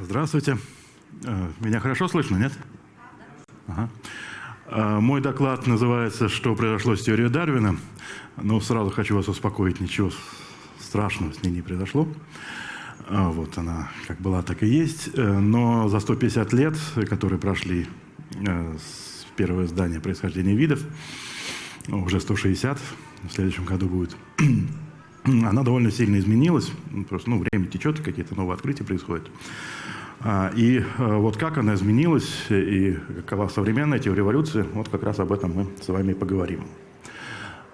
Здравствуйте. Э, меня хорошо слышно, нет? Ага. Э, мой доклад называется «Что произошло с теорией Дарвина?». Но сразу хочу вас успокоить, ничего страшного с ней не произошло. Э, вот она как была, так и есть. Но за 150 лет, которые прошли с первого издания «Происхождение видов», уже 160, в следующем году будет, она довольно сильно изменилась. Просто ну, время течет, какие-то новые открытия происходят. А, и э, вот как она изменилась и какова современная теория эволюции, вот как раз об этом мы с вами поговорим.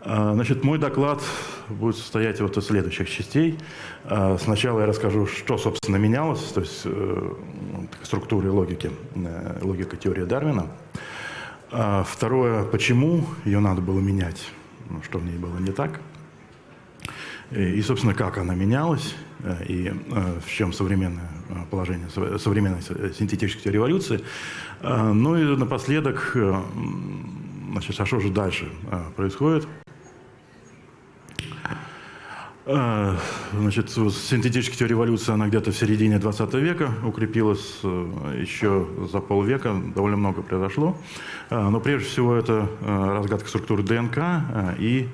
А, значит, мой доклад будет состоять вот из следующих частей. А, сначала я расскажу, что, собственно, менялось, то есть э, структура и логики, э, логика теории Дарвина. Второе, почему ее надо было менять, ну, что в ней было не так. И, собственно, как она менялась, и в чем современная Э, положение современной синтетической революции. Э, ну и напоследок, э, значит, а что же дальше происходит? Значит, синтетическая революция, она где-то в середине 20 века укрепилась, еще за полвека довольно много произошло. Но прежде всего это разгадка структуры ДНК и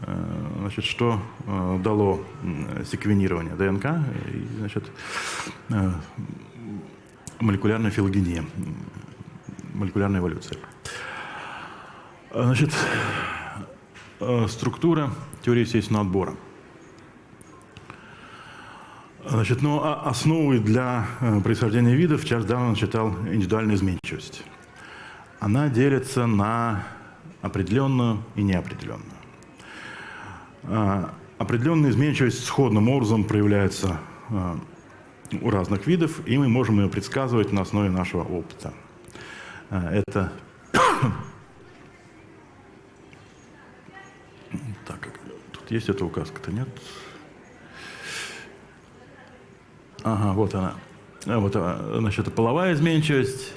Э, значит, что э, дало секвенирование ДНК и значит, э, молекулярная филогения, молекулярная эволюция. Значит, структура теории естественного отбора. Значит, ну, а основой для происхождения видов Чарльз Дарвин считал индивидуальную изменчивость. Она делится на определенную и неопределенную. А, определенная изменчивость сходным образом проявляется а, у разных видов, и мы можем ее предсказывать на основе нашего опыта. А, это так, тут есть эта указка-то, нет? Ага, вот она. Вот, значит, это половая изменчивость.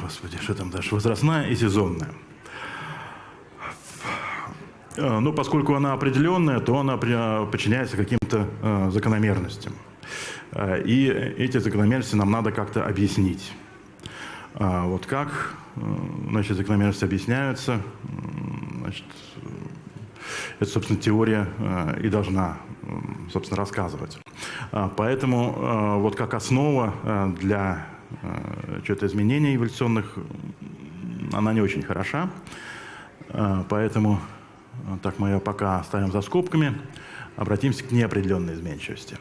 Господи, что там дальше? Возрастная и сезонная. Э, ну, поскольку она определенная, то она подчиняется каким-то э, закономерностям. Э, и эти закономерности нам надо как-то объяснить. Вот как значит, закономерности объясняются, значит, это, собственно, теория и должна, собственно, рассказывать. Поэтому вот как основа для чего-то изменения эволюционных, она не очень хороша. Поэтому так мы ее пока оставим за скобками, обратимся к неопределенной изменчивости.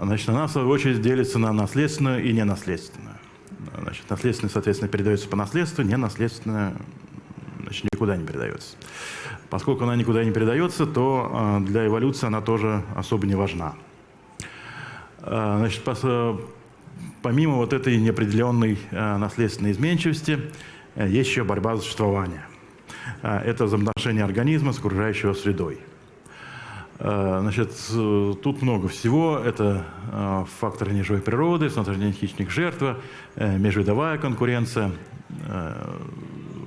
Значит, она, в свою очередь, делится на наследственную и ненаследственную. Значит, наследственная, соответственно, передается по наследству, ненаследственная значит, никуда не передается. Поскольку она никуда не передается, то а, для эволюции она тоже особо не важна. А, значит, помимо вот этой неопределенной наследственной изменчивости, э, есть еще борьба за существование – это взаимоотношения организма с окружающей средой. Значит, тут много всего. Это факторы неживой природы, снабжение хищных жертва, э, межвидовая конкуренция,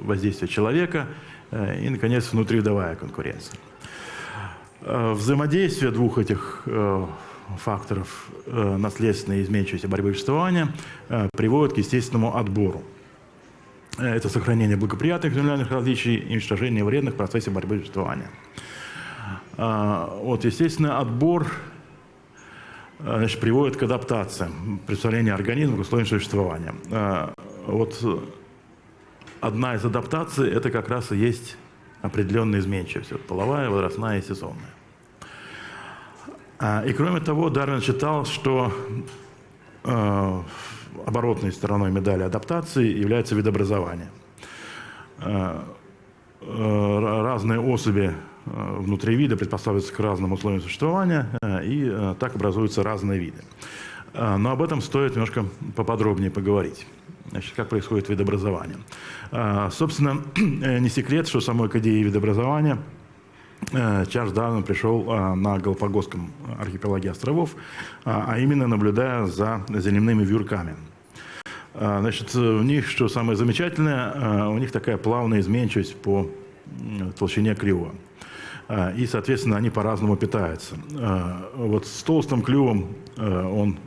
воздействие человека и, наконец, внутривидовая конкуренция. Взаимодействие двух этих факторов наследственной изменчивости борьбы и существования приводит к естественному отбору. Это сохранение благоприятных региональных различий и уничтожение вредных в процессе борьбы и существования. Вот, естественно, отбор значит, приводит к адаптации, представлению организма к условиям существования. Вот одна из адаптаций – это как раз и есть определенная изменчивость, вот, половая, возрастная и сезонная. И кроме того, Дарвин считал, что оборотной стороной медали адаптации является видообразование. Э, э, разные особи э, внутри вида приспосабливаются к разным условиям существования, и так образуются разные виды. Но об этом стоит немножко поподробнее поговорить. Значит, как происходит видообразование. Собственно, не секрет, что самой к видообразования Чарльз Дарвин пришел на Галапагосском архипелаге островов, а именно наблюдая за земными вьюрками – а, значит, у них, что самое замечательное, а, у них такая плавная изменчивость по толщине клюва. И, соответственно, они по-разному питаются. Вот с толстым клювом он,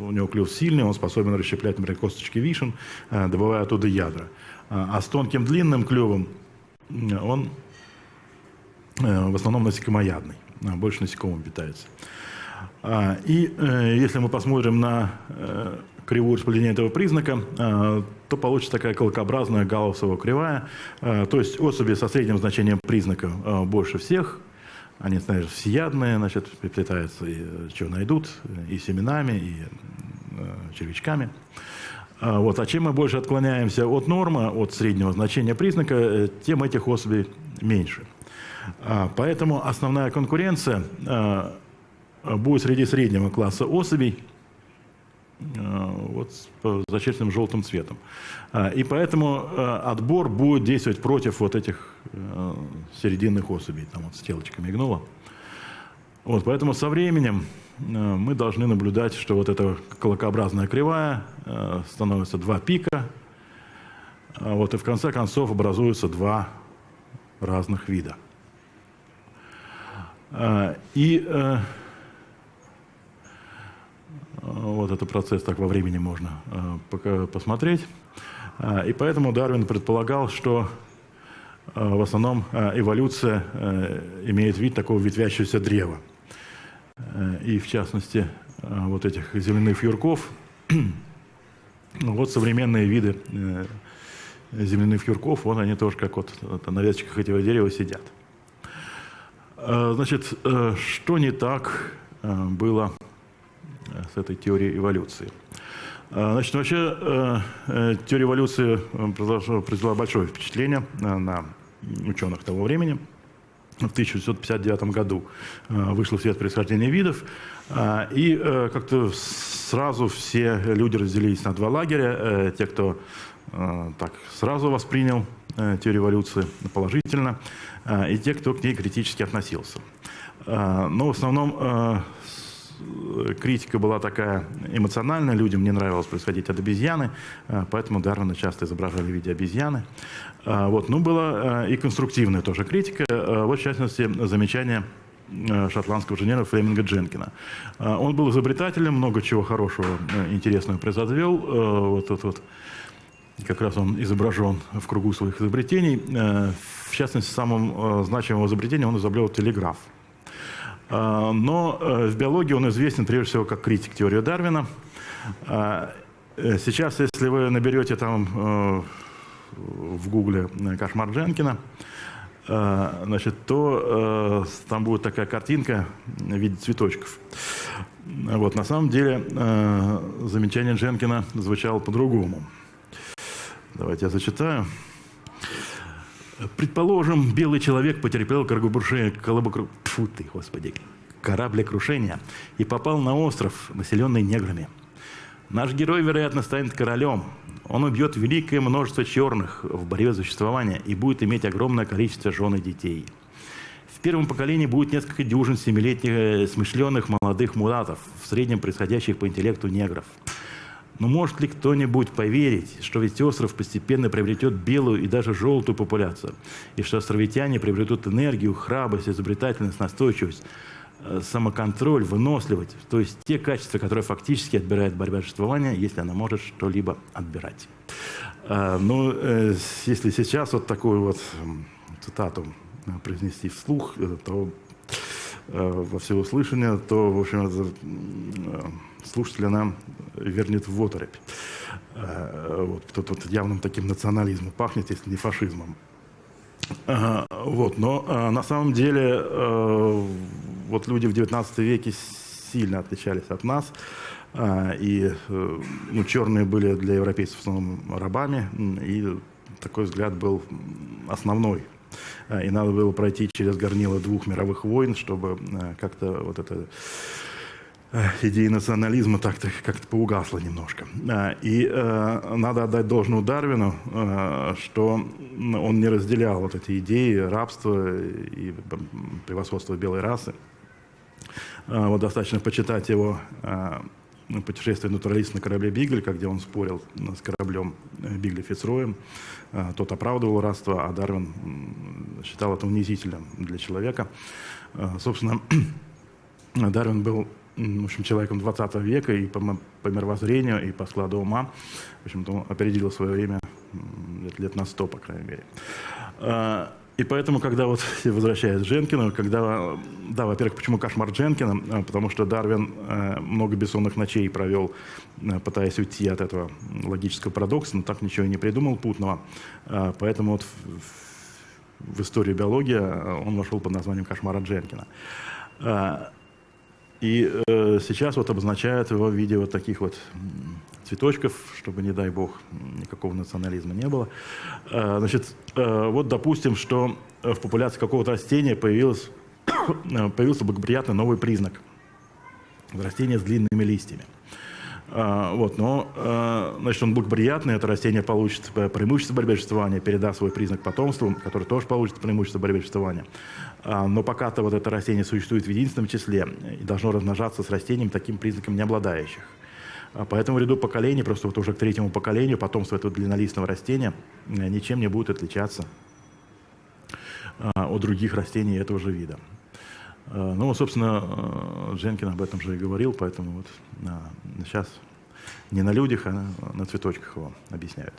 у него клюв сильный, он способен расщеплять, например, косточки вишен, добывая оттуда ядра. А с тонким длинным клювом он в основном насекомоядный, больше насекомым питается. И если мы посмотрим на кривую распределения этого признака, э, то получится такая колокообразная галлусова кривая. Э, то есть особи со средним значением признака э, больше всех, они, знаешь, всеядные, значит, переплетаются, и, что найдут, и семенами, и червячками. Вот. А чем мы больше отклоняемся от нормы, от среднего значения признака, тем этих особей меньше. Поэтому основная конкуренция будет среди среднего класса особей, Э, вот с зачерченным желтым цветом. Э, и поэтому э, отбор будет действовать против вот этих серединных особей. Там вот стрелочка мигнула. Вот, поэтому со временем мы должны наблюдать, что вот эта колокообразная кривая становится два пика, вот, и в конце концов образуются два разных вида. И вот этот процесс так во времени можно э, посмотреть. Э, и поэтому Дарвин предполагал, что э, в основном эволюция имеет вид такого ветвящегося древа. И в частности, вот этих земляных юрков, вот современные виды земляных юрков, вот они тоже как вот на веточках этого дерева сидят. Значит, что не так было с этой теорией эволюции. А, значит, вообще э, э, теория эволюции э, произвела большое впечатление на ученых того времени. В 1959 году вышло в свет происхождение видов, и как-то сразу все люди разделились на два лагеря. Те, кто так сразу воспринял теорию эволюции положительно, и те, кто к ней критически относился. Но в основном критика была такая эмоциональная, людям не нравилось происходить от обезьяны, э, поэтому Дарвина часто изображали в виде обезьяны. Э, вот. Ну, была э, и конструктивная тоже критика, вот в частности замечание шотландского инженера Флеминга Дженкина. Он был изобретателем, много чего хорошего, интересного произвел. Вот тут вот как раз он изображен в кругу своих изобретений. В частности, самым значимым изобретением он изобрел телеграф. А, но э, в биологии он известен прежде всего как критик теории Дарвина. А, э, сейчас, если вы наберете там э, в гугле «Кошмар Дженкина», значит, то там будет такая картинка в виде цветочков. Вот, на самом деле замечание Дженкина звучало по-другому. Давайте я зачитаю. Предположим, белый человек потерпел кораблекрушение, Фу ты, господи, кораблекрушение и попал на остров, населенный неграми. Наш герой, вероятно, станет королем. Он убьет великое множество черных в борьбе за существование и будет иметь огромное количество жен и детей. В первом поколении будет несколько дюжин семилетних э, смышленых молодых мулатов, в среднем происходящих по интеллекту негров – но может ли кто-нибудь поверить, что ведь остров постепенно приобретет белую и даже желтую популяцию, и что островитяне приобретут энергию, храбрость, изобретательность, настойчивость, э, самоконтроль, выносливость, то есть те качества, которые фактически отбирает борьба существования, если она может что-либо отбирать. Э, ну, э, если сейчас вот такую вот цитату произнести вслух, то во всеуслышание, то, в общем, это слушателя нам вернет в оторопь. Э, вот, тут вот явным таким национализмом пахнет, если не фашизмом. Вот, но э, на самом деле э, вот люди в XIX веке сильно отличались от нас. И ну, черные были для европейцев в основном рабами, и такой взгляд был основной. И надо было пройти через горнило двух мировых войн, чтобы как-то вот это идеи национализма так-то как-то поугасла немножко. И э, надо отдать должную Дарвину, э, что он не разделял вот эти идеи рабства и превосходства белой расы. Э, вот достаточно почитать его путешествие натуралиста на корабле Бигль, где он спорил с кораблем Бигля Фицроем. Тот оправдывал рабство, а Дарвин считал это унизительным для человека. Собственно, Дарвин был в общем, человеком 20 века и по, по мировоззрению, и по складу ума. В общем-то, опередил свое время лет на 100, по крайней мере. И поэтому, когда вот, возвращаясь к Дженкину, когда, да, во-первых, почему кошмар Дженкина? А, потому что Дарвин э, много бессонных ночей провел, э, пытаясь уйти от этого логического парадокса, но так ничего и не придумал путного. Э, поэтому вот в, в историю биологии э, он вошел под названием кошмара Дженкина. Э, и э, сейчас вот обозначают его в виде вот таких вот цветочков, чтобы, не дай бог, никакого национализма не было. Э, значит, э, вот допустим, что в популяции какого-то растения появился, благоприятный новый признак. Растение с длинными листьями. А, вот, но а, значит, он благоприятный, это растение получит преимущество борьбы передаст свой признак потомству, который тоже получит преимущество борьбы а, Но пока-то вот это растение существует в единственном числе и должно размножаться с растением таким признаком не обладающих. Поэтому в ряду поколений, просто вот уже к третьему поколению, потомство этого длиннолистного растения э, ничем не будет отличаться от других растений этого же вида. Э, ну, собственно, э, Дженкин об этом же и говорил, поэтому вот сейчас не на людях, а на цветочках его объясняют.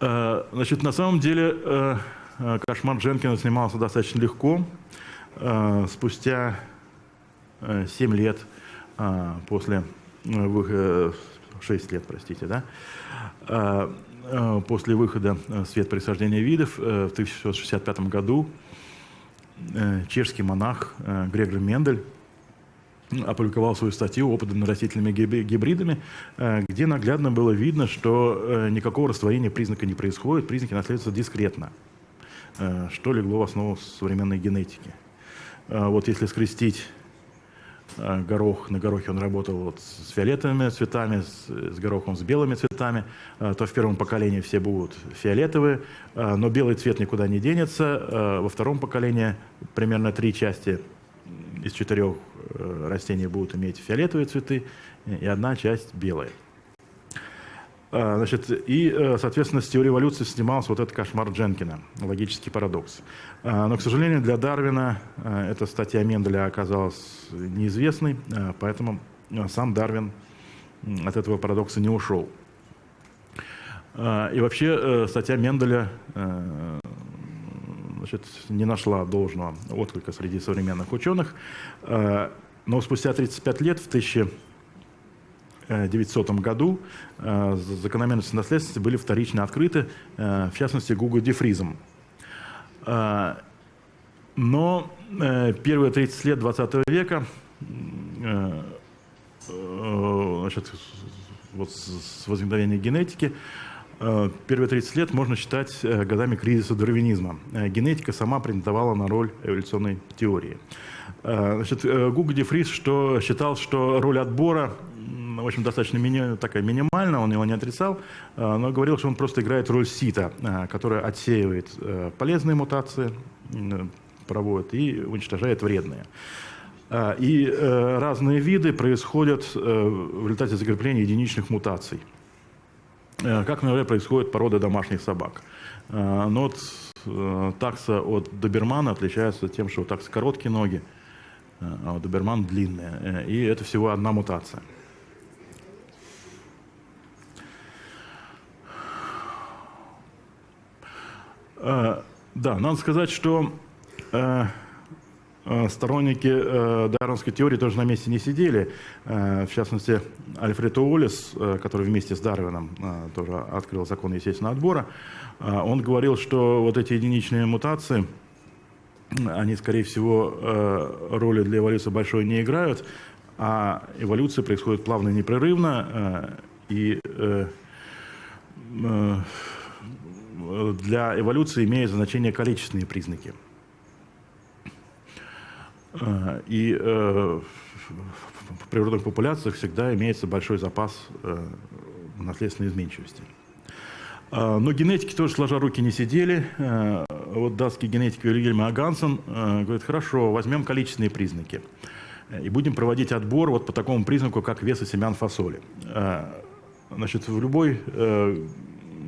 Э, значит, на самом деле кошмар Дженкина снимался достаточно легко. Спустя 7 лет после выхода, 6 лет, простите, да, после выхода «Свет происхождения видов» в 1965 году Э, чешский монах э, Грегор Мендель опубликовал свою статью «Опыты над растительными гибридами», э, где наглядно было видно, что никакого растворения признака не происходит, признаки наследуются дискретно, что легло в основу современной генетики. Вот если скрестить Э, горох, на горохе он работал вот с фиолетовыми цветами, с, с горохом с белыми цветами, э, то в первом поколении все будут фиолетовые, э, но белый цвет никуда не денется. Во втором поколении примерно три части из четырех растений будут иметь фиолетовые цветы, и одна часть белая. А, значит, и, э, соответственно, с теорией эволюции снимался вот этот кошмар Дженкина, логический парадокс. А, но, к сожалению, для Дарвина э, эта статья Менделя оказалась неизвестной, э, поэтому сам Дарвин от этого парадокса не ушел. А, и вообще статья Менделя значит, не нашла должного отклика среди современных ученых, но спустя 35 лет, в 1000 1900 году э, закономерности наследственности были вторично открыты, э, в частности, Гуго Дефризом. Э, но первые 30 лет 20 века значит, вот с возникновения генетики первые 30 лет можно считать годами кризиса дарвинизма. Генетика сама претендовала на роль эволюционной теории. Значит, Гуго Дефриз что считал, что роль отбора в общем, достаточно мини, такая минимальная, он его не отрицал, э, но говорил, что он просто играет роль сита, э, которая отсеивает э, полезные мутации, проводит и уничтожает вредные. И разные виды происходят в результате закрепления единичных мутаций. Как, например, происходит порода домашних собак. Но вот такса от добермана отличается тем, что у такса короткие ноги, а у добермана длинные. И это всего одна мутация. Да, надо сказать, что э, э, сторонники дарвинской теории тоже на месте не сидели. В частности, Альфред Уоллес, который вместе с Дарвином тоже открыл закон естественного отбора, он говорил, что вот эти единичные мутации, они, скорее всего, роли для эволюции большой не играют, а эволюция происходит плавно и непрерывно, и для эволюции имеют значение количественные признаки. Э, и э, в природных популяциях всегда имеется большой запас э, наследственной изменчивости. Но генетики тоже сложа руки не сидели. Вот датский генетик Вильгельм Агансен говорит, хорошо, возьмем количественные признаки. И будем проводить отбор вот по такому признаку, как веса семян фасоли. Значит, в любой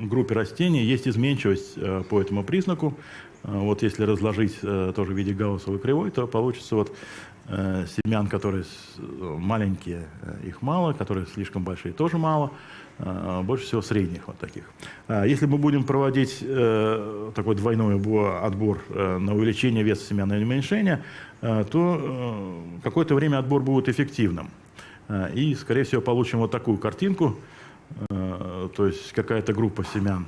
группе растений есть изменчивость по этому признаку. Вот если разложить тоже в виде гауссовой кривой, то получится вот семян, которые маленькие, их мало, которые слишком большие, тоже мало. Больше всего средних вот таких. А, если мы будем проводить э, такой двойной отбор э, на увеличение веса семян или уменьшение, э, то какое-то время отбор будет эффективным. И, скорее всего, получим вот такую картинку. То есть какая-то группа семян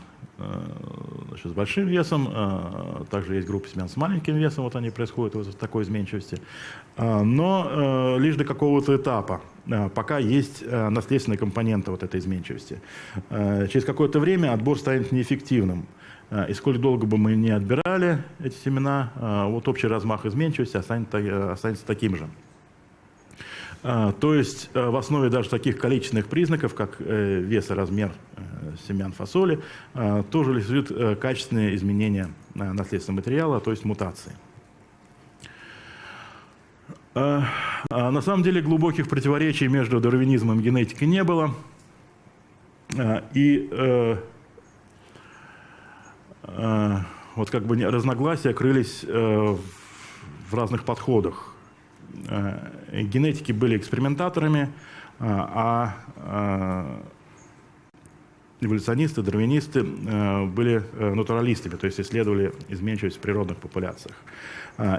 значит, с большим весом, также есть группа семян с маленьким весом, вот они происходят вот в такой изменчивости, но лишь до какого-то этапа. Э, пока есть э, наследственная компонента вот этой изменчивости. Э, через какое-то время отбор станет неэффективным. И сколь долго бы мы не отбирали эти семена, вот общий размах изменчивости останется, останется таким же. То есть в основе даже таких количественных признаков, как вес и размер семян фасоли, тоже лежит качественные изменения наследственного материала, то есть мутации. А, а, на самом деле глубоких противоречий между дарвинизмом и генетикой не было. А, и э, вот как бы разногласия крылись э, в разных подходах. Генетики были экспериментаторами, а эволюционисты, дарвинисты были э, натуралистами, то есть исследовали изменчивость в природных популяциях.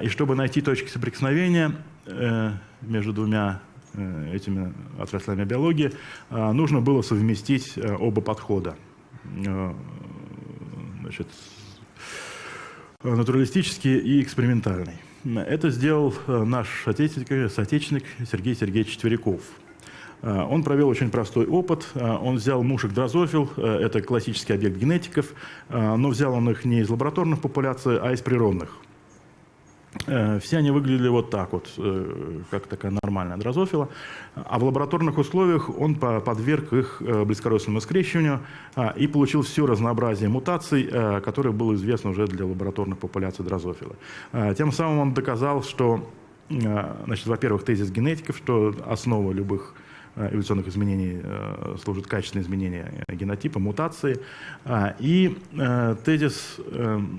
И чтобы найти точки соприкосновения, Э, между двумя э, этими отраслями биологии, э, нужно было совместить оба подхода. Значит, натуралистический и экспериментальный. Это сделал наш соотечественник Сергей Сергеевич Тверяков. Он провел очень простой опыт. Он взял мушек дрозофил, это классический объект генетиков, но взял он их не из лабораторных популяций, а из природных. Э, все они выглядели вот так вот, э, как такая нормальная дрозофила. А в лабораторных условиях он подверг их э, близкородственному скрещиванию и получил все разнообразие мутаций, которое было известно уже для лабораторных популяций дрозофила. Тем самым он доказал, что, значит, во-первых, тезис генетиков, что основа любых эволюционных изменений э, служит качественное изменение генотипа, мутации. А, и э, тезис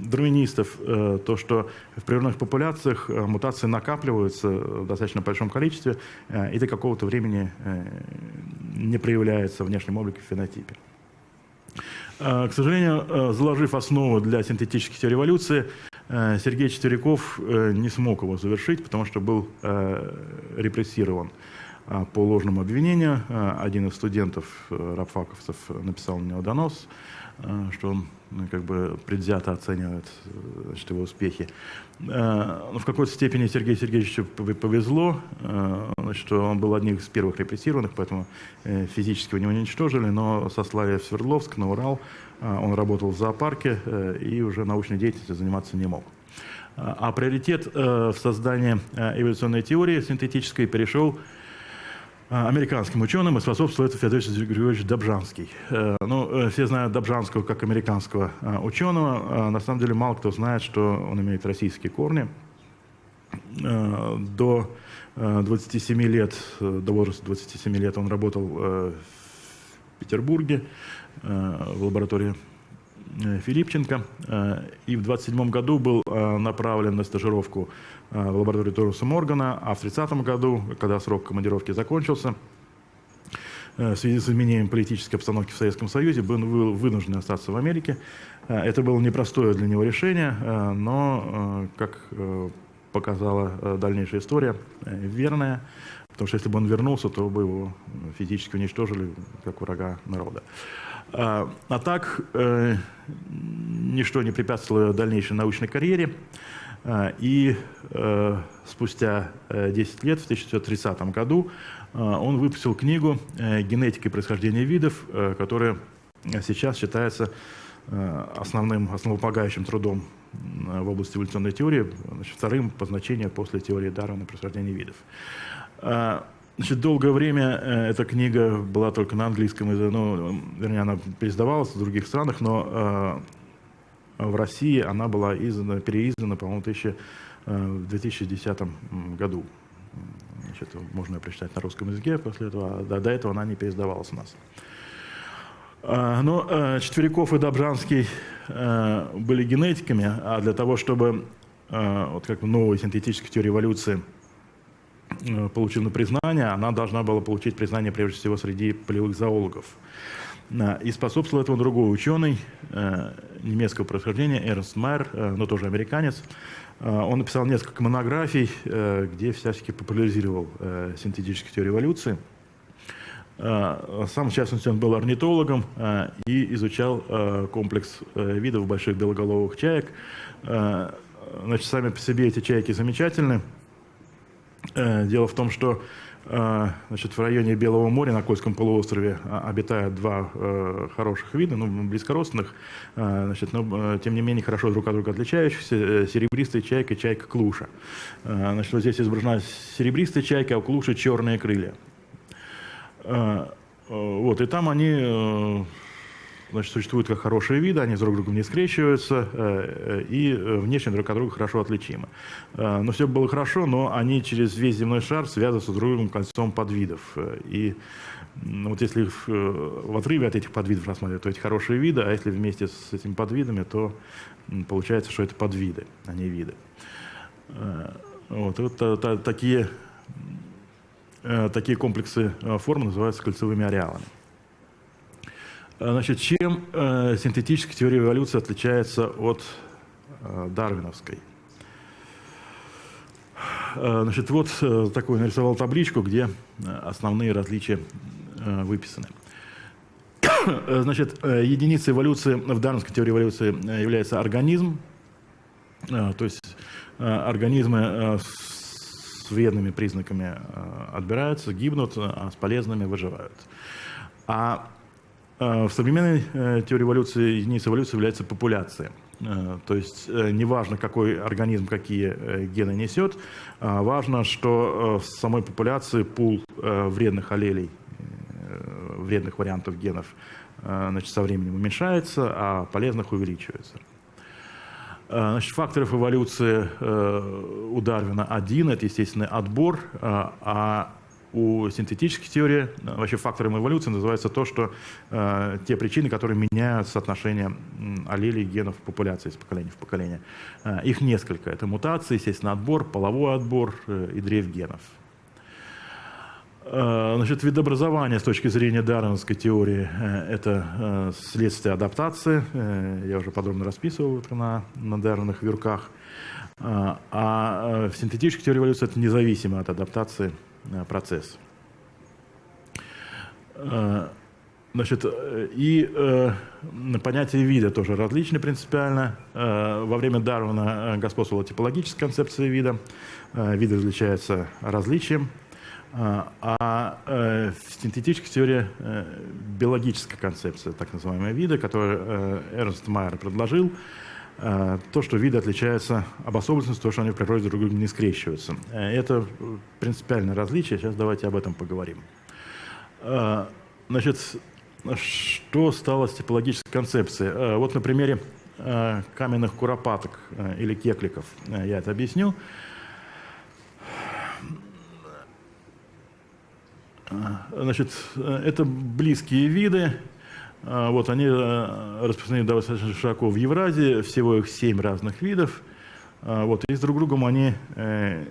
дарвинистов, то, что в природных популяциях мутации накапливаются в достаточно большом количестве и до какого-то времени не проявляются в внешнем облике в фенотипе. К сожалению, заложив основу для синтетических теорий эволюции, Сергей Четверяков не смог его завершить, потому что был репрессирован. А, по ложному обвинению. А, один из студентов, э, рабфаковцев, написал на него донос, а, что он ну, как бы предвзято оценивает значит, его успехи. Но в какой-то степени Сергею Сергеевичу повезло, что он был одним из первых репрессированных, поэтому э, физически его не уничтожили, но сослали в Свердловск, на Урал. Он работал в зоопарке э, и уже научной деятельностью заниматься не мог. А приоритет в создании эволюционной теории синтетической перешел а, американским ученым, и способствовал это Федор Григорьевич Добжанский. Э, ну, э, все знают Добжанского как американского а, ученого. А, на самом деле мало кто знает, что он имеет российские корни. Э, до 27 лет, до возраста 27 лет он работал в Петербурге в лаборатории Филипченко. И в 27 году был направлен на стажировку Э, в лаборатории Торуса Моргана, а в 30 году, когда срок командировки закончился, э, в связи с изменением политической обстановки в Советском Союзе, был вынужден остаться в Америке. Э, это было непростое для него решение, но, как показала дальнейшая история, верное, потому что если бы он вернулся, то бы его физически уничтожили, как врага народа. А так, ничто не препятствовало дальнейшей научной карьере. А, и э, спустя 10 э, лет, в 1930 году, э, он выпустил книгу «Генетика и происхождение видов», которая сейчас считается основным, основополагающим трудом в области эволюционной теории, значит, вторым по значению после теории Дарвина происхождения видов. А, значит, долгое время эта книга была только на английском языке, ну, вернее, она переиздавалась в других странах, но в России она была издана, переиздана, по-моему, в 2010 году. Значит, можно ее прочитать на русском языке после этого, а до, этого она не переиздавалась у нас. Но Четверяков и Добжанский были генетиками, а для того, чтобы вот как новая синтетическая теория эволюции получила признание, она должна была получить признание прежде всего среди полевых зоологов. И способствовал этому другой ученый немецкого происхождения, Эрнст Майер, но тоже американец. Он написал несколько монографий, где всячески популяризировал синтетическую теорию эволюции. Сам, в частности, он был орнитологом и изучал комплекс видов больших белоголовых чаек. Значит, сами по себе эти чайки замечательны. Дело в том, что Значит, в районе Белого моря на Кольском полуострове а, обитают два э, хороших вида, ну, близкородственных, э, значит, но тем не менее хорошо друг от друга отличающихся, э, серебристая чайка и чайка клуша. Э, значит, вот здесь изображена серебристая чайка, а у клуши черные крылья. Э, вот, и там они значит, существуют как хорошие виды, они друг с другом не скрещиваются э, и э, внешне друг от друга хорошо отличимы. Э, но все было хорошо, но они через весь земной шар связываются с другим кольцом подвидов. И вот если их в отрыве от этих подвидов рассматривать, то эти хорошие виды, а если вместе с этими подвидами, то получается, что это подвиды, а не виды. Вот, вот такие, такие комплексы форм называются кольцевыми ареалами. Э, значит, чем э, синтетическая теория эволюции отличается от э, дарвиновской? Значит, вот такой нарисовал табличку, где основные различия выписаны. Значит, единицей эволюции в дарвинской теории эволюции является организм, то есть организмы с вредными признаками отбираются, гибнут, а с полезными выживают. А в современной э, теории эволюции единицей эволюции является популяция. Э, то есть неважно, какой организм какие гены несет, важно, что в самой популяции пул вредных аллелей, вредных вариантов генов значит, со временем уменьшается, а полезных увеличивается. Значит, факторов эволюции у Дарвина один – это естественный отбор, а у синтетической теории, э, вообще фактором эволюции называется то, что э, те причины, которые меняют соотношение аллелей генов в популяции из поколения в поколение. Э, их несколько. Это мутации, естественно, отбор, половой отбор э, и дрейф генов. Э, значит, видообразование с точки зрения дарвиновской теории э, – это следствие адаптации. Я уже подробно расписывал это на, на дарвиновых вирках. А в синтетической теории эволюции это независимо от адаптации Э, процесс. Э, значит, и э, понятие вида тоже различны принципиально. Э, во время Дарвина господствовала типологическая концепция вида. Э, виды различаются различием. Э, а э, в синтетической теории э, биологическая концепция, так называемая вида, которую э, Эрнст Майер предложил, Э, то, что виды отличаются обособленностью, то, что они в природе друг друга не скрещиваются. Э, это принципиальное различие, сейчас давайте об этом поговорим. Э, значит, что стало с типологической концепцией? Вот на примере каменных куропаток или кекликов я это объясню. Значит, это близкие виды, вот они э, распространены достаточно широко в Евразии, всего их семь разных видов. А, вот, и с друг другом они, э,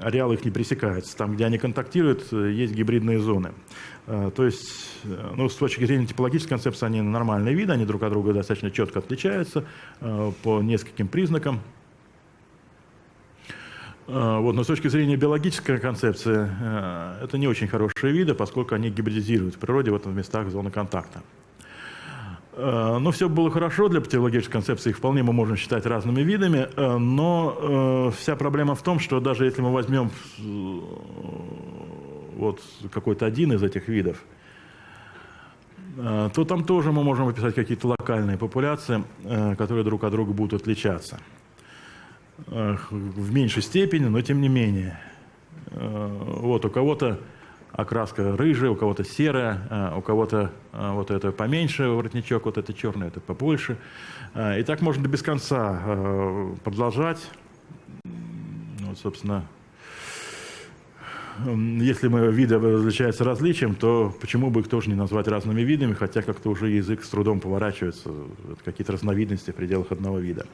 ареалы их не пересекаются. Там, где они контактируют, э, есть гибридные зоны. А, то есть, ну, с точки зрения типологической концепции, они нормальные виды, они друг от друга достаточно четко отличаются по нескольким признакам. Вот, но с точки зрения биологической концепции, это не очень хорошие виды, поскольку они гибридизируют в природе в этом местах зоны контакта. Э, но все было хорошо для патологической концепции, их вполне мы можем считать разными видами, э, но э, вся проблема в том, что даже если мы возьмем вот какой-то один из этих видов, то там тоже мы можем описать какие-то локальные популяции, которые друг от друга будут отличаться. В меньшей степени, но тем не менее. Вот у кого-то окраска рыжая, у кого-то серая, а, у кого-то а, вот это поменьше воротничок, вот это черный, это побольше. А, и так можно без конца продолжать. Вот, собственно, если мы виды различаются различием, то почему бы их тоже не назвать разными видами, хотя как-то уже язык с трудом поворачивается, какие-то разновидности в пределах одного вида.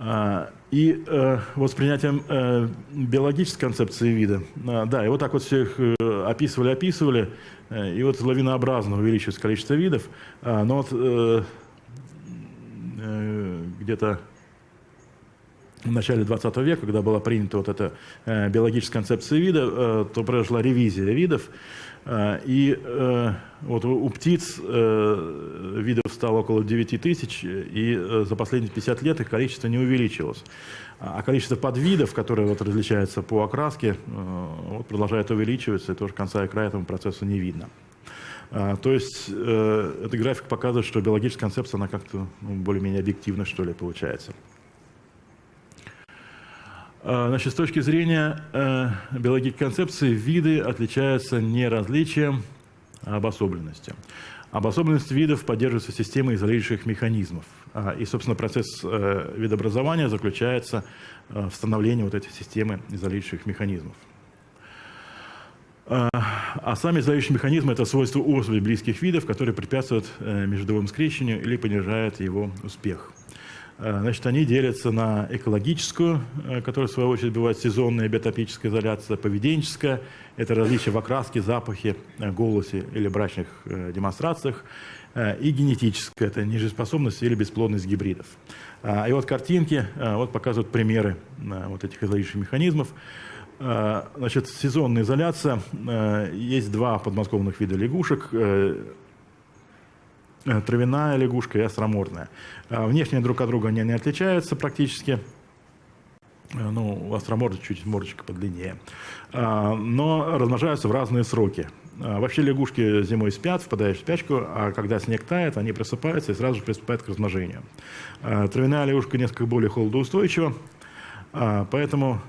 А, и э, вот с принятием э, биологической концепции вида, а, да, и вот так вот все их э, описывали, описывали, и вот лавинообразно увеличивается количество видов, а, но вот где-то в начале 20 века, когда была принята вот эта биологическая концепция вида, то произошла ревизия видов, а, и э, вот у птиц э, видов стало около 9 тысяч, и э, за последние 50 лет их количество не увеличилось. А, а количество подвидов, которые вот различаются по окраске, вот продолжает увеличиваться, и тоже конца и края этому процессу не видно. А, то есть этот график показывает, что биологическая концепция, она как-то ну, более-менее объективна, что ли, получается. А, значит, с точки зрения э, биологической концепции, виды отличаются не различием, а обособленностью. Обособленность видов поддерживается системой изолирующих механизмов. А, и, собственно, процесс э, видообразования заключается э, в становлении вот этой системы изолирующих механизмов. А, а сами изолирующие механизмы – это свойства особей близких видов, которые препятствуют междовому скрещению или понижают его успех. Э, значит, они делятся на экологическую, э, которая в свою очередь бывает сезонная биотопическая изоляция, поведенческая, это различия в окраске, запахе, э, голосе или брачных демонстрациях, и генетическая, это нежеспособность или бесплодность гибридов. И вот картинки вот показывают примеры вот этих изолирующих механизмов. Значит, сезонная изоляция. Есть два подмосковных вида лягушек травяная лягушка и остромордная. Э, внешне друг от друга они не отличаются практически. Э, ну, у остроморда чуть мордочка подлиннее. Но размножаются в разные сроки. Вообще лягушки зимой спят, впадают в спячку, а когда снег тает, они просыпаются и сразу же приступают к размножению. Травяная лягушка несколько более холодоустойчива, поэтому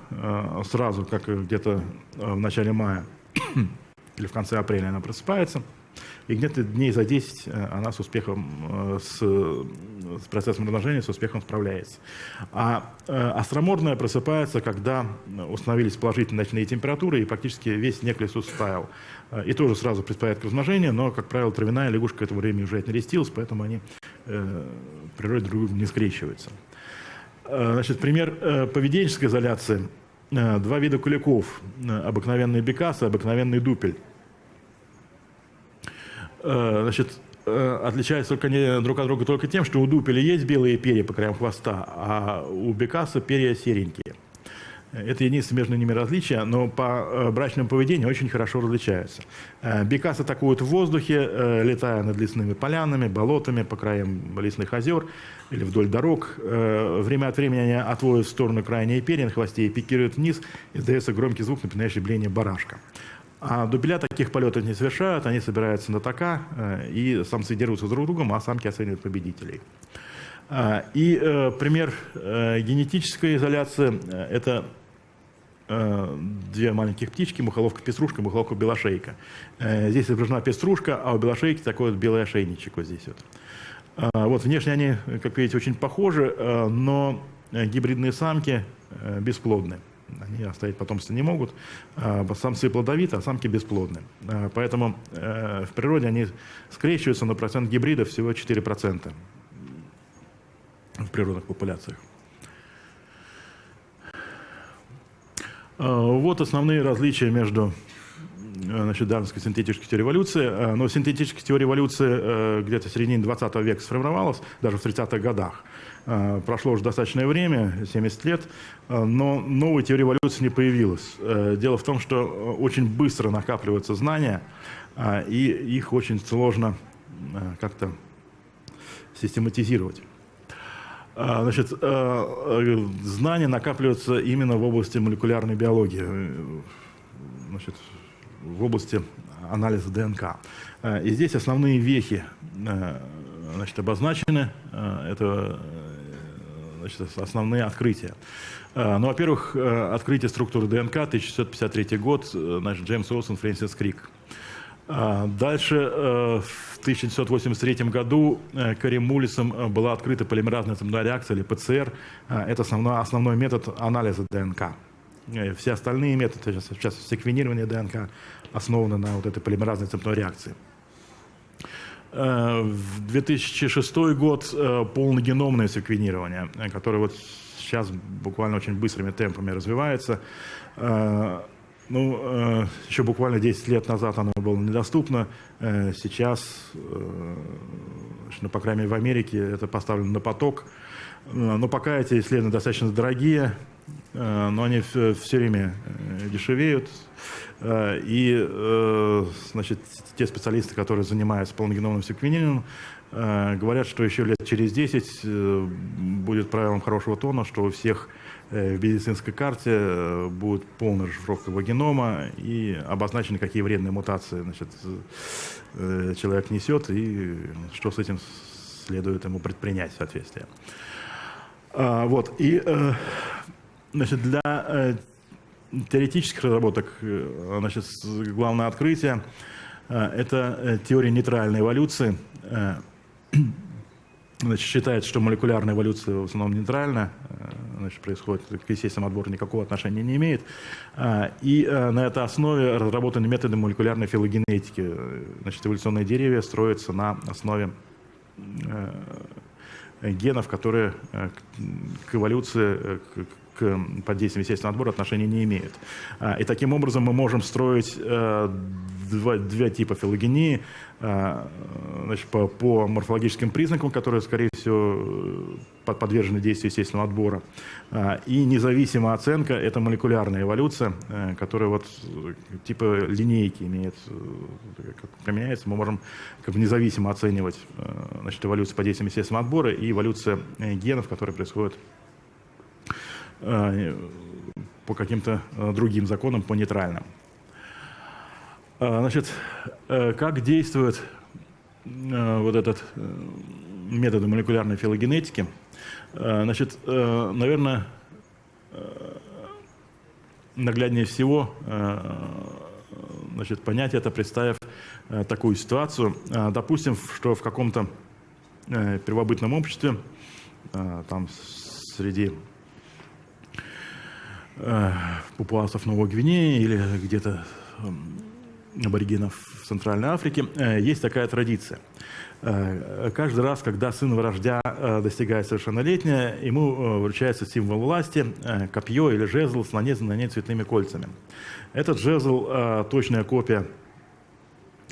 сразу, как где-то в начале мая или в конце апреля она просыпается – и где-то дней за 10 э, она с успехом, э, с, с процессом размножения с успехом справляется. А э, остромордная просыпается, когда установились положительные ночные температуры, и практически весь снег лесу стаял. И тоже сразу приступает к размножению, но, как правило, травяная лягушка к этому времени уже отнерестилась, поэтому они в природе друг друга не скрещиваются. Значит, пример поведенческой изоляции. Два вида куликов. Обыкновенный бекас и обыкновенный дупель. Э, значит, э, отличаются только не друг от друга только тем, что у дупеля есть белые перья по краям хвоста, а у бекаса перья серенькие. Это единственное между ними различие, но по э, брачному поведению очень хорошо различаются. Бекас атакуют в воздухе, летая над лесными полянами, болотами, по краям лесных озер или вдоль дорог. Время от времени они отводят в сторону крайние перья на хвосте и пикируют вниз, издается громкий звук, напоминающий бление барашка. А дубеля таких полетов не совершают, они собираются на така, э, и самцы дерутся друг с другом, а самки оценивают победителей. А, и э, пример э, генетической изоляции – это две маленьких птички, мухоловка-пеструшка, мухоловка-белошейка. Здесь изображена пеструшка, а у белошейки такой вот белый ошейничек вот здесь вот. А, вот внешне они, как видите, очень похожи, но гибридные самки бесплодны они оставить потомство не могут. А, самцы плодовиты, а самки бесплодны. А, поэтому э, в природе они скрещиваются, но процент гибридов всего 4% в природных популяциях. А, вот основные различия между э, значит, дарвинской синтетической теорией эволюции. Но синтетическая теория эволюции э, где-то в середине 20 века сформировалась, даже в 30-х годах. Э, прошло уже достаточное время, 70 лет, э, но новой теории эволюции не появилось. Э, дело в том, что очень быстро накапливаются знания, и их очень сложно как-то систематизировать. Значит, знания накапливаются именно в области молекулярной биологии, значит, в области анализа ДНК. И здесь основные вехи значит, обозначены. Это значит, основные открытия. Э, ну, во-первых, э, открытие структуры ДНК, 1653 год, э, значит, Джеймс Уилсон, Фрэнсис Крик. Дальше, в 1983 году Карим Мулисом была открыта полимеразная цепная реакция, или ПЦР. Это основной, основной метод анализа ДНК. Все остальные методы, сейчас секвенирование ДНК, основаны на вот этой полимеразной цепной реакции. В 2006 год полногеномное секвенирование, которое вот сейчас буквально очень быстрыми темпами развивается. Ну, еще буквально 10 лет назад оно было недоступно. Сейчас, ну, по крайней мере, в Америке это поставлено на поток. Но пока эти исследования достаточно дорогие, но они все время дешевеют. И, значит, те специалисты, которые занимаются полногеномным секвенированием, говорят, что еще лет через 10 будет правилом хорошего тона, что у всех Э, в медицинской карте э, будет полная расшифровка генома и обозначены, какие вредные мутации значит, э, человек несет и что с этим следует ему предпринять в соответствии. А, вот, и значит, для теоретических разработок значит, главное открытие – это теория нейтральной эволюции – Значит, считается, что молекулярная эволюция в основном нейтральна, э, значит, происходит к естественному отбору никакого отношения не имеет. А, и э, на этой основе разработаны методы молекулярной филогенетики. Значит, эволюционные деревья строятся на основе э, генов, которые к эволюции, к под действием естественного отбора отношения не имеют. А, и таким образом мы можем строить два, два типа филогении а, значит, по, по морфологическим признакам, которые, скорее всего, подвержены действию естественного отбора. А, и независимая оценка – это молекулярная эволюция, э, которая вот типа линейки имеет, э, как применяется. Мы можем как бы независимо оценивать э, значит, эволюцию по действиям естественного отбора и эволюция генов, которые происходят по каким-то другим законам, по нейтральным. А, значит, э, как действует э, вот этот э, метод молекулярной филогенетики? Значит, наверное, нагляднее всего значит, понять это, представив такую ситуацию. Допустим, что в каком-то первобытном обществе, там среди папуасов Новой Гвинеи или где-то аборигенов в Центральной Африке, э, есть такая традиция. Э, каждый раз, когда сын вождя э, достигает совершеннолетия, ему вручается символ власти, копье или жезл с нанизанными на ней цветными кольцами. Этот жезл – точная копия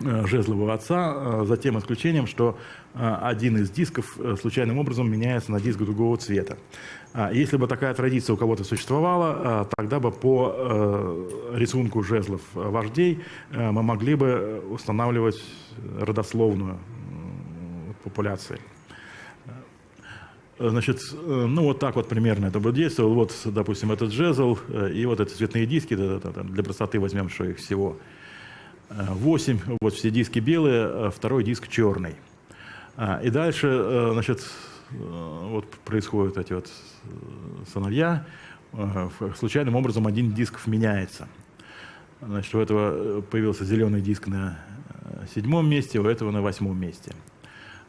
жезлового отца, за тем исключением, что один из дисков случайным образом меняется на диск другого цвета. А, если бы такая традиция у кого-то существовала, а, тогда бы по э, рисунку жезлов вождей э, мы могли бы устанавливать родословную популяции. Значит, э, ну вот так вот примерно это бы действовало. Вот, допустим, этот жезл и вот эти цветные диски, для простоты возьмем, что их всего 8, вот все диски белые, второй диск черный. А, и дальше, значит, вот происходят эти вот э, сыновья, э, случайным образом один диск меняется. Значит, у этого э, появился зеленый диск на седьмом месте, у этого на восьмом месте.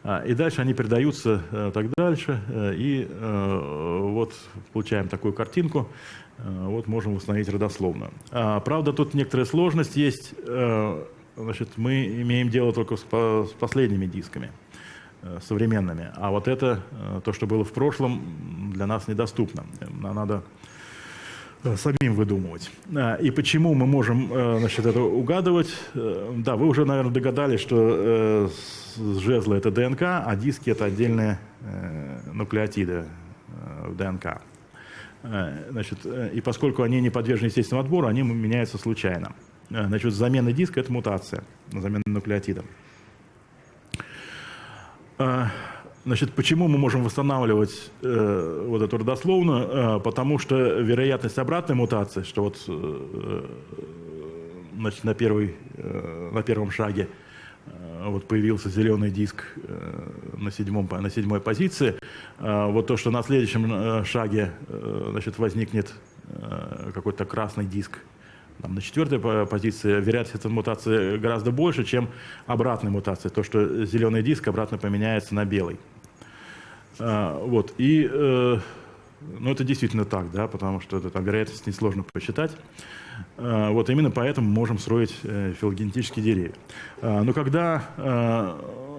А, и дальше они передаются так дальше, и вот получаем такую картинку, вот можем установить родословную. А, правда, тут некоторая сложность есть, значит, мы имеем дело только с последними дисками. Э, современными. А вот это, э, то, что было в прошлом, для нас недоступно. Надо э, самим выдумывать. И почему мы можем значит, это угадывать? Да, вы уже, наверное, догадались, что жезлы – это ДНК, а диски – это отдельные нуклеотиды в ДНК. Значит, и поскольку они не подвержены естественному отбору, они меняются случайно. Значит, замена диска – это мутация, замена нуклеотида. А, значит, почему мы можем восстанавливать э, вот эту родословную? Э, потому что вероятность обратной мутации, что вот э, значит, на, первый, э, на первом шаге э, вот появился зеленый диск э, на, седьмом, на седьмой позиции, э, вот то, что на следующем э, шаге э, значит, возникнет э, какой-то красный диск там, на четвертой позиции вероятность этой мутации гораздо больше, чем обратной мутации, то, что зеленый диск обратно поменяется на белый. А, вот. И, э, Ну, это действительно так, да, потому что это, там, вероятность несложно посчитать. Вот именно поэтому можем строить филогенетические деревья. Но когда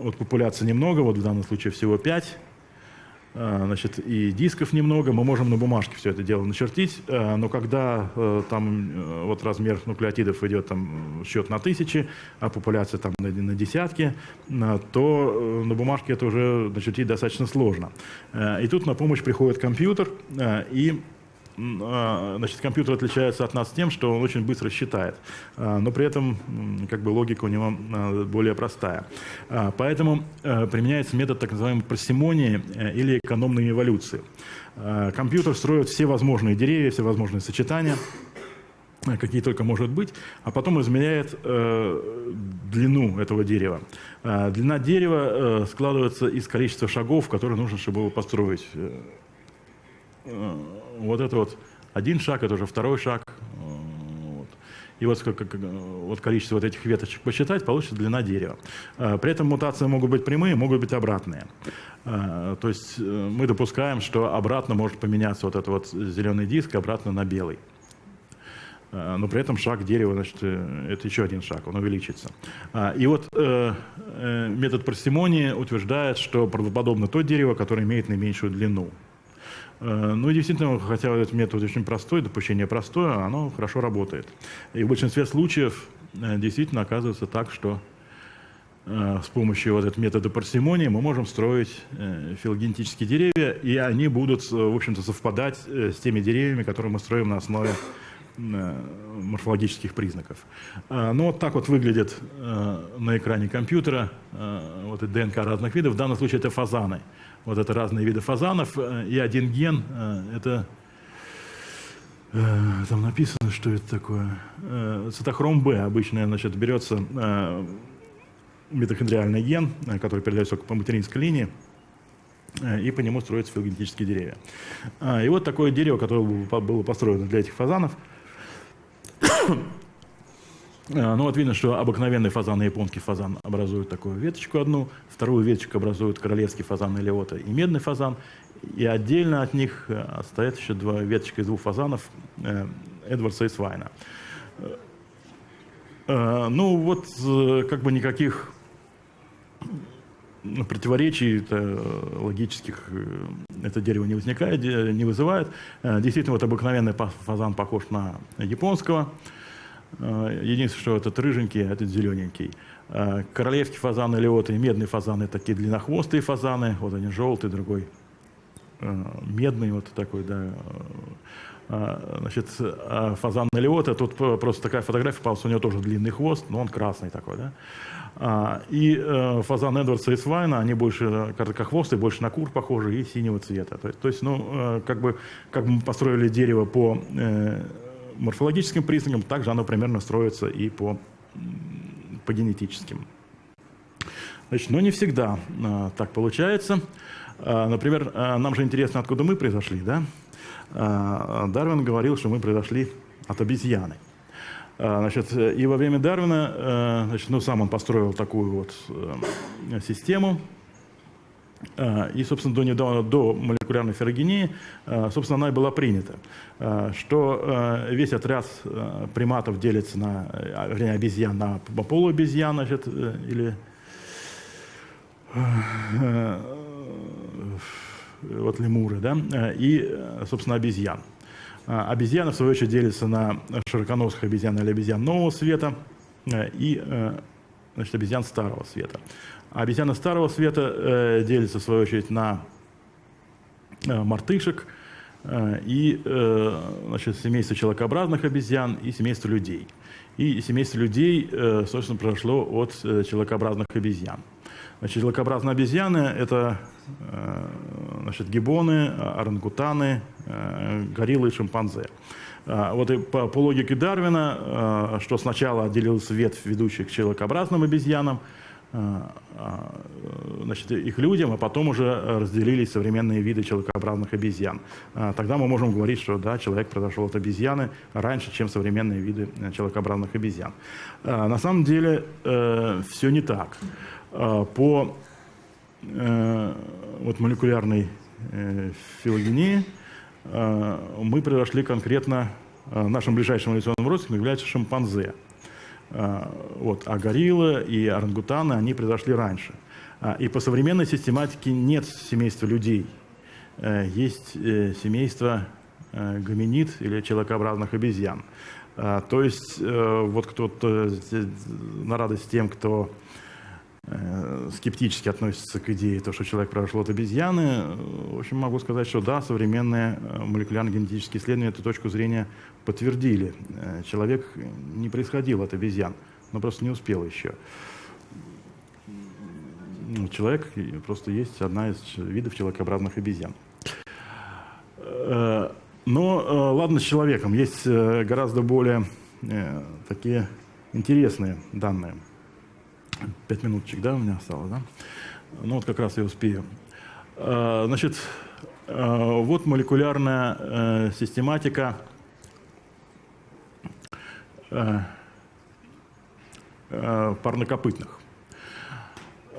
вот популяции немного, вот в данном случае всего 5, а, значит, и дисков немного, мы можем на бумажке все это дело начертить, а, но когда э, там э, вот размер нуклеотидов идет там счет на тысячи, а популяция там на, десятки, а, то э, на бумажке это уже начертить достаточно сложно. И тут на помощь приходит компьютер, и а, значит, компьютер отличается от нас тем, что он очень быстро считает, а, но при этом как бы логика у него а, более простая. Поэтому применяется метод так называемой парсимонии э, или экономной эволюции. Компьютер строит все возможные деревья, все возможные сочетания, какие только может быть, а потом измеряет э, длину этого дерева. Длина дерева э, складывается из количества шагов, которые нужно, чтобы его построить. Э, вот это вот один шаг, это уже второй шаг. Вот. И вот, как, вот количество вот этих веточек посчитать, получится длина дерева. Э, при этом мутации могут быть прямые, могут быть обратные. Э, то есть мы допускаем, что обратно может поменяться вот этот вот зеленый диск обратно на белый. Но при этом шаг дерева, значит, это еще один шаг, он увеличится. И вот метод парсимонии утверждает, что правдоподобно то дерево, которое имеет наименьшую длину. Э, ну, действительно, хотя этот метод очень простой, допущение простое, оно хорошо работает. И в большинстве случаев э, действительно оказывается так, что э, с помощью вот этого метода парсимонии мы можем строить филогенетические деревья, и они будут, в общем-то, совпадать с теми деревьями, которые мы строим на основе морфологических признаков. Ну, вот так вот выглядит на экране компьютера вот ДНК разных видов. В данном случае это фазаны. Вот это разные виды фазанов. Э, и один ген э, – это э, там написано, что это такое. Цитохром Б обычно значит, берется митохондриальный ген, который передается только по материнской линии, и по нему строятся филогенетические деревья. И вот такое дерево, которое было построено для этих фазанов, ну вот видно, что обыкновенный фазан и японский фазан образуют такую веточку одну, вторую веточку образуют королевский фазан Элиота и медный фазан, и отдельно от них э, стоят еще два веточка из двух фазанов э, Эдвардса и Свайна. Ну вот как бы никаких противоречий логических это дерево не возникает, не вызывает. Действительно, вот обыкновенный фазан похож на японского, Э, единственное, что этот рыженький, а этот зелененький. Э, королевский фазан или вот и медный фазан – это такие длиннохвостые фазаны. Вот они желтый, другой э, медный вот такой, да. Значит, фазан Элиота, тут просто такая фотография попалась, у него тоже длинный хвост, но он красный такой, да. И фазан Эдвардса и Свайна, они больше короткохвостые, больше на кур похожи и синего цвета. То есть, то есть ну, как бы, как бы мы построили дерево по морфологическим признакам, также оно примерно строится и по, по генетическим. Значит, но не всегда а, так получается. А, например, а, нам же интересно, откуда мы произошли. Да? А, Дарвин говорил, что мы произошли от обезьяны. А, значит, и во время Дарвина, а, значит, ну, сам он построил такую вот а, систему, и, собственно, до, недавно, до молекулярной ферогении, а, собственно, она и была принята, а, что весь отряд приматов делится на, вернее, обезьян на полуобезьян, значит, э, или вот лемуры, да, и, собственно, обезьян. Обезьяны, в свою очередь, делятся на широконосых обезьян или обезьян нового света и значит, обезьян старого света. А обезьяны старого света э, делятся, в свою очередь, на э, мартышек э, и значит, семейство человекообразных обезьян и семейство людей. И семейство людей, собственно, произошло от человекообразных обезьян. Значит, человекообразные обезьяны – это значит, гибоны, орангутаны, гориллы и шимпанзе. А, вот и по, по логике Дарвина, что сначала отделилась ветвь ведущих к человекообразным обезьянам, значит, их людям, а потом уже разделились современные виды человекообразных обезьян. А, тогда мы можем говорить, что да, человек произошел от обезьяны раньше, чем современные виды э, человекообразных обезьян. На самом деле э, все не так. По э, вот, молекулярной филогении мы произошли конкретно, нашим ближайшим эволюционным родственником является шимпанзе. Вот. А гориллы и орангутаны, они произошли раньше. И по современной систематике нет семейства людей. Есть семейство гоминид или человекообразных обезьян. То есть вот кто-то на радость тем, кто Э, скептически относится к идее, то, что человек произошел от обезьяны. В общем, могу сказать, что да, современные э, молекулярно-генетические исследования эту точку зрения подтвердили. Э, человек не происходил от обезьян, но просто не успел еще. Ну, человек просто есть одна из видов человекообразных обезьян. Но ладно с человеком, есть гораздо более такие интересные данные – Пять минуточек, да, у меня осталось, да? Ну вот как раз я успею. А, значит, а, вот молекулярная э, систематика э, э, парнокопытных.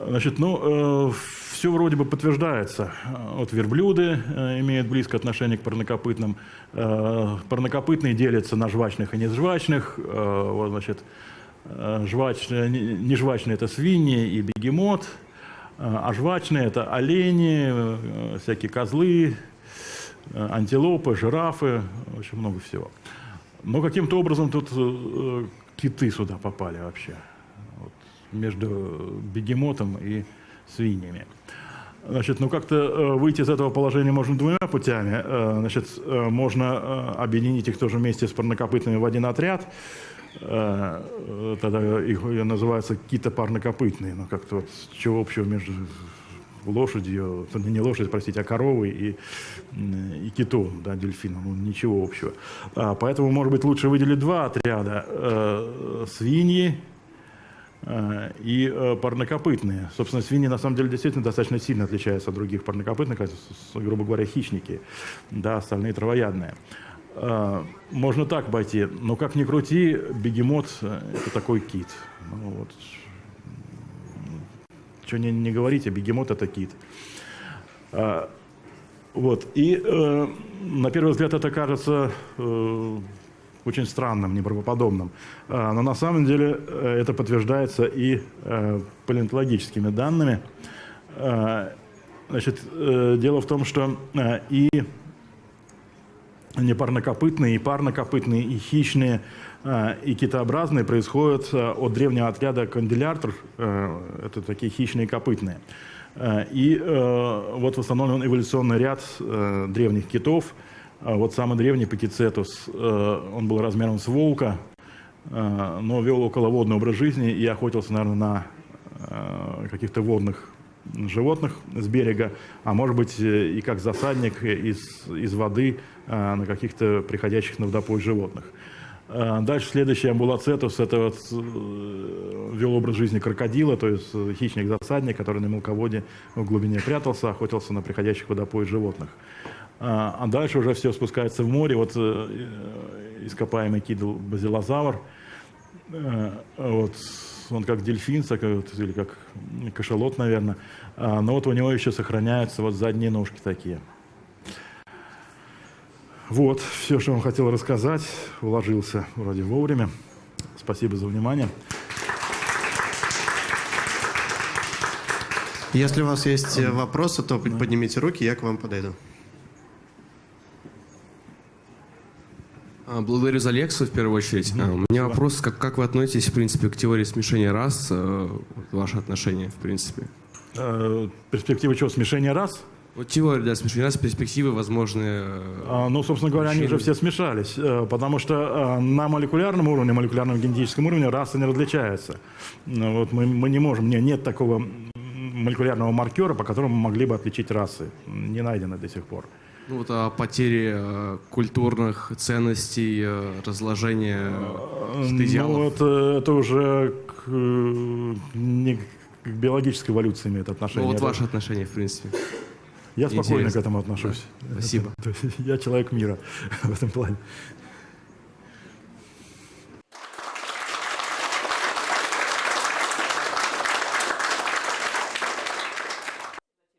Значит, ну, все вроде бы подтверждается. Вот верблюды имеют близкое отношение к парнокопытным. Парнокопытные делятся на жвачных и нежвачных. Вот, значит, жвачные, не жвачные – это свиньи и бегемот, э, а жвачные – это олени, э, всякие козлы, антилопы, жирафы, очень много всего. Но каким-то образом тут киты сюда попали вообще, вот, между бегемотом и свиньями. Значит, ну как-то выйти из этого положения можно двумя путями. Значит, можно объединить их тоже вместе с парнокопытными в один отряд – Э, тогда их называются китопарнокопытные, но как-то вот чего общего между лошадью, не лошадь, простите, а коровой и, и китом, да, дельфином, ну, ничего общего. А, поэтому, может быть, лучше выделить два отряда. Э, свиньи э, и э, парнокопытные. Собственно, свиньи на самом деле действительно достаточно сильно отличаются от других парнокопытных, грубо говоря, хищники, да, остальные травоядные. А, можно так обойти, но как ни крути, бегемот это такой кит. Ну, вот. Что не, не говорите, бегемот – это кит. А, вот. И э, на первый взгляд это кажется э, очень странным, неправдоподобным. А, но на самом деле э, это подтверждается и э, палеонтологическими данными. А, значит, э, дело в том, что э, и непарнокопытные, и парнокопытные, и хищные, э, и китообразные происходят э, от древнего отряда канделяртр, э, это такие хищные копытные. И вот восстановлен эволюционный ряд древних китов. Вот самый древний Пакицетус, он был размером с волка, но вел околоводный образ жизни и охотился, наверное, на каких-то водных животных с берега, а может быть и как засадник из, из воды а, на каких-то приходящих на водопой животных. Дальше следующий амбулацетус – это вот, э, вел образ жизни крокодила, то есть хищник-засадник, который на мелководье в глубине прятался, охотился на приходящих водопой животных. А, дальше уже все спускается в море. Вот э, ископаемый кидл базилозавр, э, вот, он как дельфин, или как кашалот, наверное, но вот у него еще сохраняются вот задние ножки такие – вот, все, что вам хотел рассказать, уложился вроде вовремя. Спасибо за внимание. Если у вас есть э, вопросы, то поднимите руки, я к вам подойду. Благодарю за лекцию в первую очередь. Mm-hmm. У меня вопрос, как, как вы относитесь, в принципе, к теории смешения рас, э, ваше отношение, в принципе? Э, перспектива чего, смешения рас? Вот теория да, смешения с перспективы возможные... А, ну, собственно говоря, они уже все смешались, э, потому что на молекулярном уровне, молекулярном генетическом уровне расы не различаются. Ну, вот мы, мы не можем, нет, нет такого молекулярного маркера, по которому мы могли бы отличить расы. Не найдено до сих пор. Ну вот о потере э, культурных ценностей, разложения идеалов. Ну, это, это уже к, не к биологической эволюции имеет отношение. Ну вот ваше отношение, в принципе. Я спокойно Интересно. к этому отношусь. Спасибо. Я человек мира в этом плане.